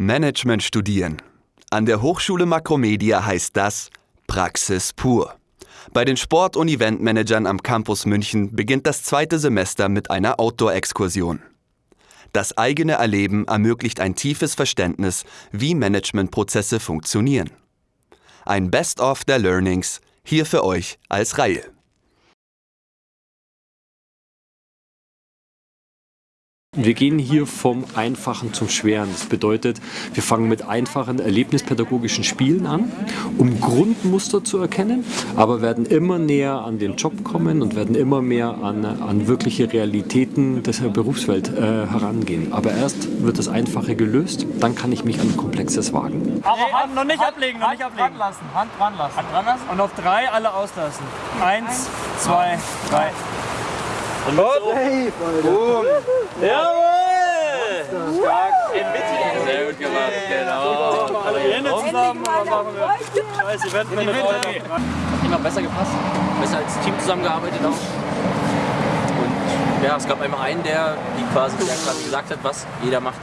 Management studieren. An der Hochschule Makromedia heißt das Praxis pur. Bei den Sport- und Eventmanagern am Campus München beginnt das zweite Semester mit einer Outdoor-Exkursion. Das eigene Erleben ermöglicht ein tiefes Verständnis, wie Managementprozesse funktionieren. Ein Best-of der Learnings hier für euch als Reihe. Wir gehen hier vom Einfachen zum Schweren. Das bedeutet, wir fangen mit einfachen erlebnispädagogischen Spielen an, um Grundmuster zu erkennen, aber werden immer näher an den Job kommen und werden immer mehr an, an wirkliche Realitäten der Berufswelt äh, herangehen. Aber erst wird das Einfache gelöst, dann kann ich mich an Komplexes wagen. Aber Hand noch nicht ablegen, noch nicht ablegen. Hand lassen, Hand dran lassen. Hand dran lassen. Und auf drei alle auslassen. Eins, zwei, drei. Und mit so. Hey, Boom. Jawohl! Stark. Sehr gut gemacht, genau. Alle die Hände zusammen dann machen wir scheiß Event mit Hat immer besser gepasst, besser als Team zusammengearbeitet auch. Und ja, es gab einmal einen, der, die quasi, der quasi gesagt hat, was jeder macht.